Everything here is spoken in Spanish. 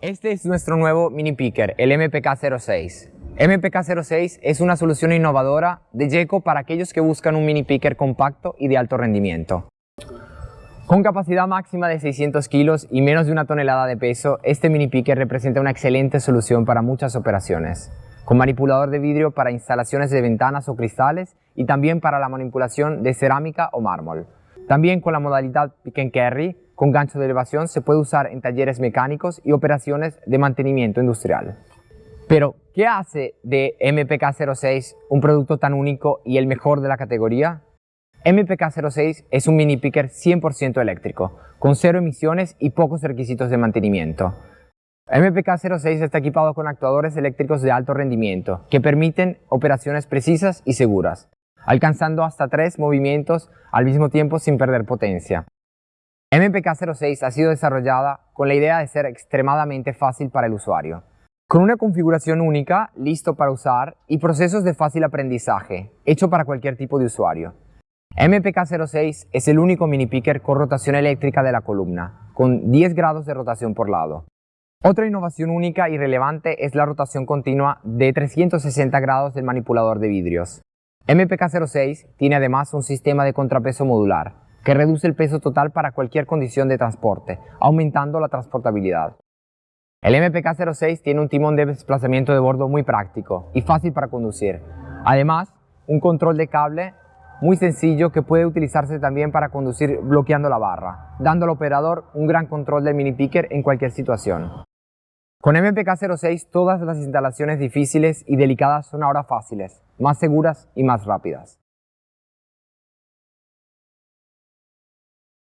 Este es nuestro nuevo mini picker, el MPK06. MPK06 es una solución innovadora de Jeco para aquellos que buscan un mini picker compacto y de alto rendimiento. Con capacidad máxima de 600 kilos y menos de una tonelada de peso, este mini picker representa una excelente solución para muchas operaciones, con manipulador de vidrio para instalaciones de ventanas o cristales y también para la manipulación de cerámica o mármol. También con la modalidad pick and carry, con gancho de elevación, se puede usar en talleres mecánicos y operaciones de mantenimiento industrial. Pero, ¿qué hace de MPK06 un producto tan único y el mejor de la categoría? MPK06 es un mini picker 100% eléctrico, con cero emisiones y pocos requisitos de mantenimiento. MPK06 está equipado con actuadores eléctricos de alto rendimiento, que permiten operaciones precisas y seguras, alcanzando hasta tres movimientos al mismo tiempo sin perder potencia. MPK06 ha sido desarrollada con la idea de ser extremadamente fácil para el usuario, con una configuración única, listo para usar, y procesos de fácil aprendizaje, hecho para cualquier tipo de usuario. MPK06 es el único mini picker con rotación eléctrica de la columna, con 10 grados de rotación por lado. Otra innovación única y relevante es la rotación continua de 360 grados del manipulador de vidrios. MPK06 tiene además un sistema de contrapeso modular, que reduce el peso total para cualquier condición de transporte, aumentando la transportabilidad. El MPK06 tiene un timón de desplazamiento de bordo muy práctico y fácil para conducir. Además, un control de cable muy sencillo que puede utilizarse también para conducir bloqueando la barra, dando al operador un gran control del mini picker en cualquier situación. Con MPK06 todas las instalaciones difíciles y delicadas son ahora fáciles, más seguras y más rápidas.